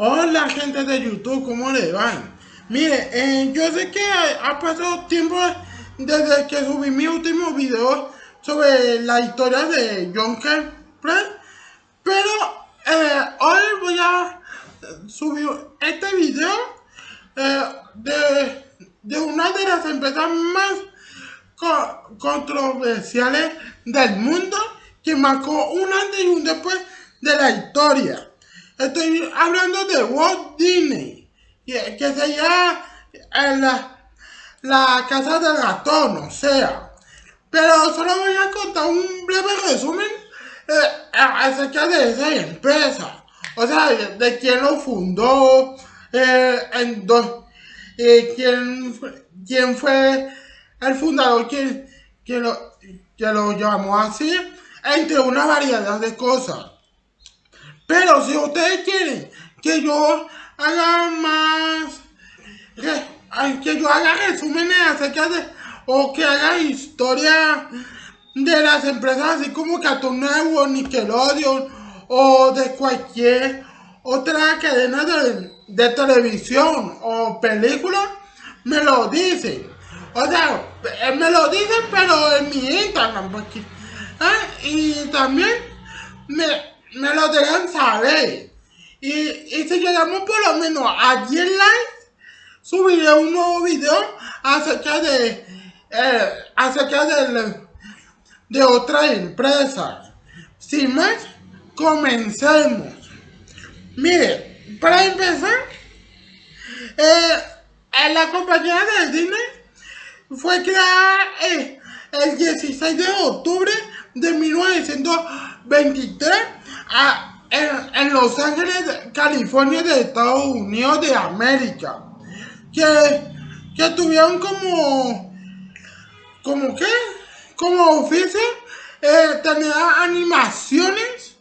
Hola gente de YouTube, ¿cómo le van? Mire, eh, yo sé que ha pasado tiempo desde que subí mi último video sobre la historia de John Kemper, pero eh, hoy voy a subir este video eh, de, de, una de las empresas más controversiales del mundo que marcó un antes y un después de la historia. Estoy hablando de Walt Disney, que sería la, la casa del ratón, o sea. Pero solo voy a contar un breve resumen eh, acerca de esa empresa. O sea, de, quién lo fundó, eh, eh, quién, quién fue el fundador que, que, lo, que lo llamó así, entre una variedad de cosas. Pero si ustedes quieren que yo haga más, que, yo haga resúmenes acerca de, o que haga historia de las empresas así como Cartoon Network, Nickelodeon, o de cualquier otra cadena de, televisión o película, me lo dicen. O sea, eh, me lo dicen, pero en mi Instagram. ¿eh? Y también me, me lo dejan saber. Y, y si llegamos por lo menos a 10 likes, subiré un nuevo video acerca de eh, acerca de, de otra empresa. Sin más, comencemos. Mire, para empezar, eh, la compañía de Disney fue creada eh, el 16 de octubre de 1923 en, Los Ángeles, California de Estados Unidos de América. Que, que tuvieron como, como qué, como oficio, eh, tenía animaciones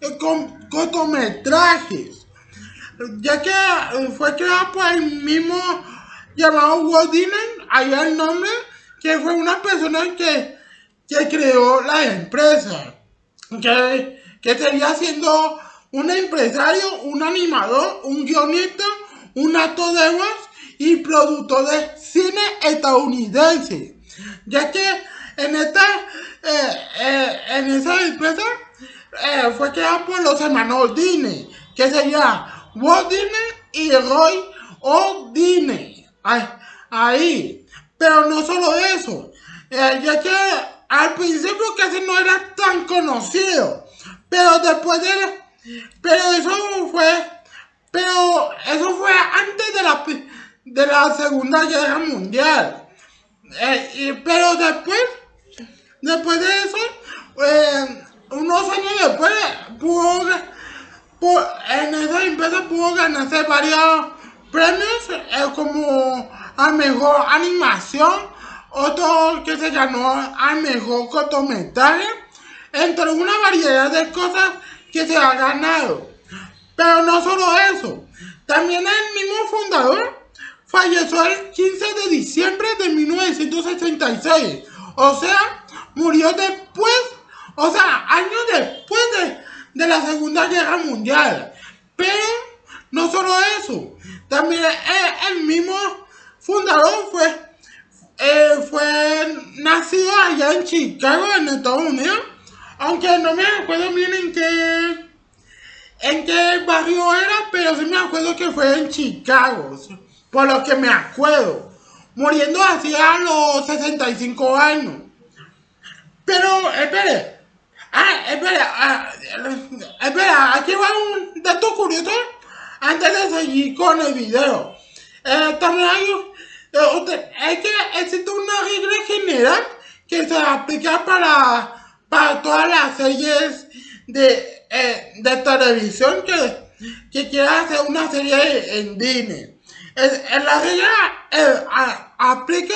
eh, con cortometrajes. Ya que eh, fue creado por el mismo llamado Walt Disney, allá el nombre, que fue una persona que, que creó la empresa. Que que sería siendo un empresario, un animador, un guionista, un actor de voz y productor de cine estadounidense. Ya que en esta, eh, eh, en esa empresa eh, fue creada por los hermanos Disney, que sería Walt Disney y Roy O. Disney. Ahí. Pero no solo eso, ya que al principio casi no era tan conocido. Pero después de pero eso fue, pero eso fue antes de la, de la Segunda Guerra Mundial. Eh, pero después, después de eso, eh, unos años después, pudo, en esa empresa pudo ganarse varios premios, eh, como a mejor animación, otro que se ganó a mejor cortometraje entre una variedad de cosas que se ha ganado. Pero no solo eso, también el mismo fundador falleció el 15 de diciembre de 1966. O sea, murió después, o sea, años después de, la Segunda Guerra Mundial. Pero no solo eso, también el, mismo fundador fue, eh, fue nacido allá en Chicago, en Estados Unidos aunque no me acuerdo bien en qué, en qué barrio era, pero sí me acuerdo que fue en Chicago. Por lo que me acuerdo. Muriendo así a los 65 años. Pero, espere. Ah, espere. Ah, espere, aquí va un dato curioso. Antes de seguir con el video. Eh, también hay... Eh, es que existe una regla general que se aplica para para todas las series de, eh, de televisión que, que quieran hacer una serie en Disney. En, la regla eh, aplica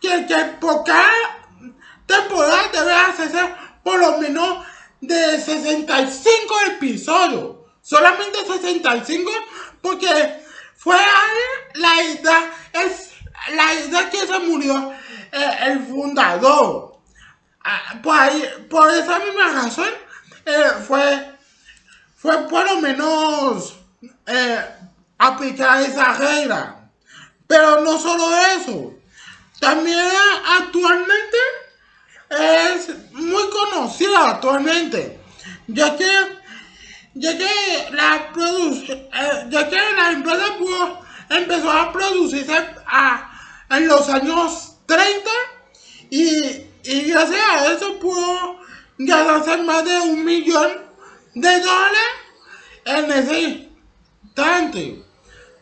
que, que por cada temporada debe hacerse por lo menos de 65 episodios. Solamente 65 porque fue la edad, es la edad que se murió eh, el fundador. Ah, por, esa misma razón, eh, fue, fue por lo menos eh, aplicar esa regla. Pero no solo eso, también actualmente es muy conocida actualmente, ya que, ya que, la, eh, ya que la empresa empezó a producirse en los años 30 y, y gracias a eso pudo ganarse más de un millón de dólares en ese instante.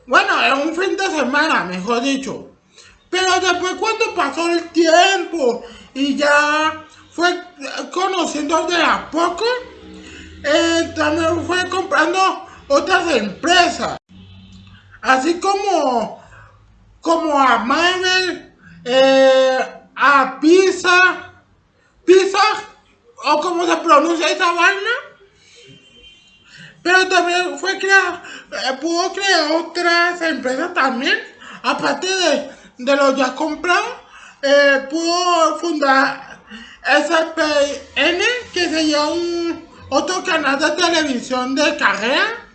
Bueno, en un fin de semana, mejor dicho. Pero después cuando pasó el tiempo y ya fue conociendo de a poco, eh, también fue comprando otras empresas. Así como, como a Marvel, eh, a Pizza, Pizza, o como se pronuncia esa vaina. Pero también fue crear, eh, pudo crear otras empresas también, aparte de, de los ya comprados, eh, pudo fundar SPN, que sería un otro canal de televisión de carrera.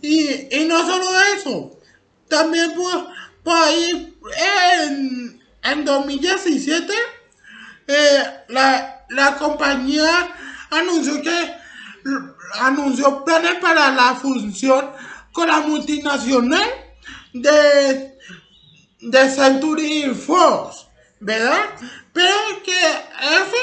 Y, y no solo eso, también por, por ahí en, en 2017 eh, la, la compañía anunció que anunció planes para la función con la multinacional de, de Century Fox, ¿verdad? Pero que eso,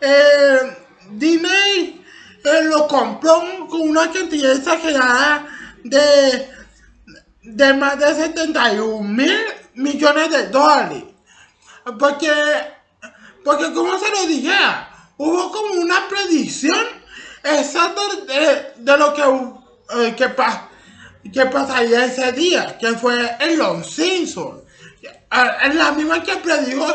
eh, Disney eh, lo compró con una cantidad exagerada de, de más de 71 mil millones de dólares. Porque, porque como se lo dije, hubo como una predicción exacto de, de lo que, eh, que, que, pasaría ese día, que fue en Los Simpsons. En la misma que predijo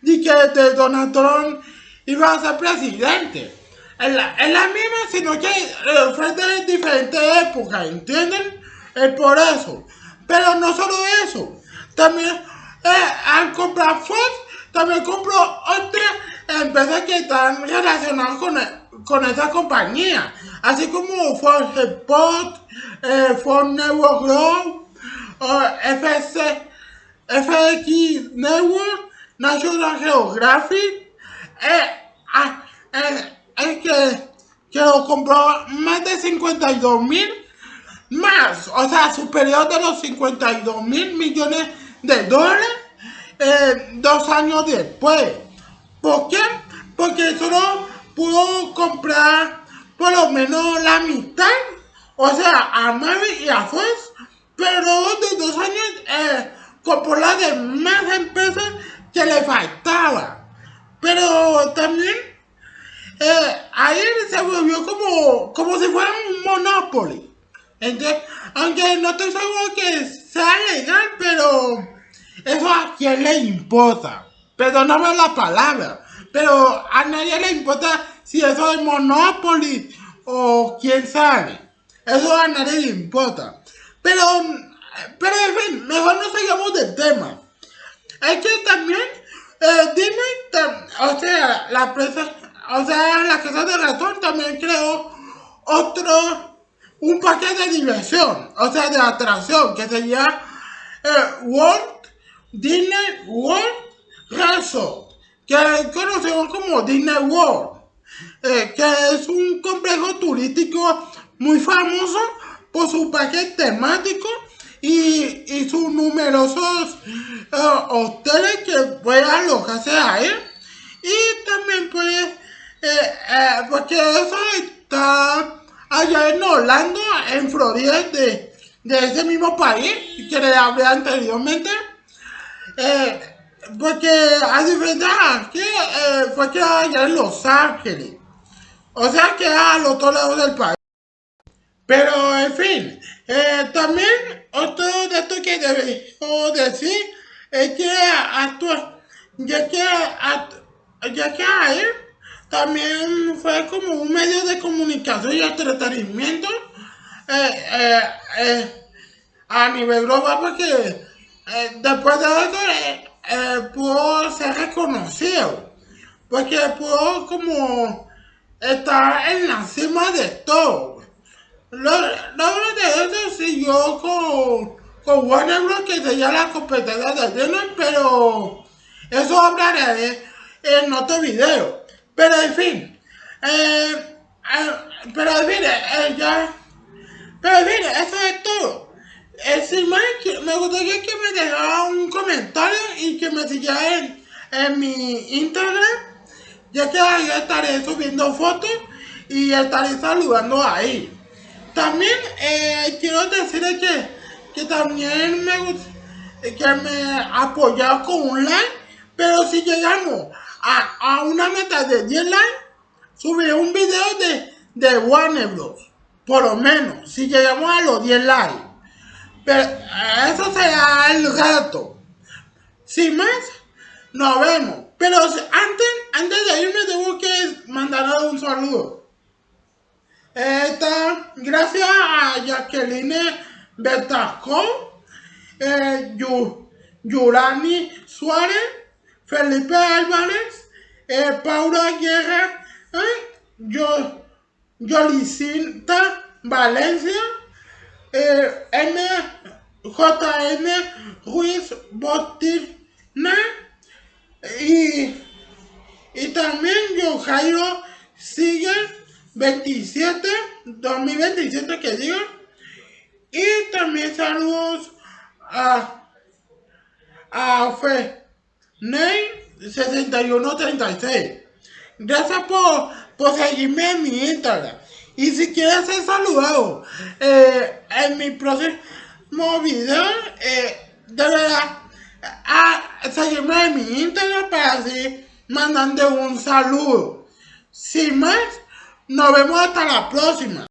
de que Donald Trump iba a ser presidente. En la, la misma, sino que eh, fue de diferentes épocas, ¿entienden? Es por eso. Pero no solo eso, también eh, al comprar Fox, también compró otras empresas que están relacionadas con con esa compañía, así como Ford Spot, eh, Ford Network Grow, FC, FX Network, National Geographic, eh, ah, eh, que, que lo compró más de 52 mil más, o sea, superior de los 52 mil millones de dólares eh, dos años después. ¿Por qué? Porque solo pudo comprar por lo menos la mitad, o sea, a Mavi y a Fox, pero de dos años eh, compró las demás empresas que le faltaba. Pero también eh, ahí se volvió como, como si fuera un monopoly. Entonces, aunque no estoy seguro que sea legal, pero eso a quién le importa. Perdóname la palabra. Pero a nadie le importa si eso es Monopoly o quién sabe. Eso a nadie le importa. Pero, pero en fin, mejor no sigamos del tema. Es que también, eh, dime, o sea, la empresa, o sea, la casa de ratón también creó otro, un paquete de diversión, o sea, de atracción, que sería eh, Disney World Resort que conocemos como Disney World, eh, que es un complejo turístico muy famoso por su parque temático y, y sus numerosos eh, hoteles que pueden alojarse ahí. Y también puede, eh, porque eso está allá en Orlando, en Florida, de, de ese mismo país que le hablé anteriormente. Porque a diferencia que eh, fue que allá en Los Ángeles. O sea que a los otro lado del país. Pero en fin, eh, también otro dato que debo decir es que actual, ya que, ya que ahí también fue como un medio de comunicación y entretenimiento eh, eh, a nivel global porque después de eso eh, pudo ser reconocido, porque pudo como estar en la cima de todo. Luego de eso siguió con, con Warner Bros. que sería la competencia de Disney, pero eso hablaré en otro video. Pero en fin, eh, eh, pero en fin, eh, ya, pero en fin, eso es todo. sin más, me gustaría que me dejara un comentario y que me siguiera en, en mi Instagram, ya que ahí estaré subiendo fotos y estaré saludando ahí. También eh, quiero decirles que, que también me gusta que me apoyado con un like, pero si llegamos a, una meta de 10 likes, subiré un video de, de Warner Bros. Por lo menos, si llegamos a los 10 likes. Pero eso será el reto. Sin más, nos vemos. Pero antes, antes de irme tengo que mandar un saludo. Esta, gracias a Jacqueline Betacón, eh, Yurani Suárez, Felipe Álvarez, eh, Paula Guerra, eh, Valencia, eh, MJN Ruiz Botina y, y también yo Jairo sigue 27, 2027 que diga. Y también saludos a, a Fe Ney 6136. Gracias por, por seguirme en mi Instagram. Y si quieres ser saludado eh, en mi próximo video, eh, de verdad, a seguirme en mi Instagram para así mandando un saludo. Sin más, nos vemos hasta la próxima.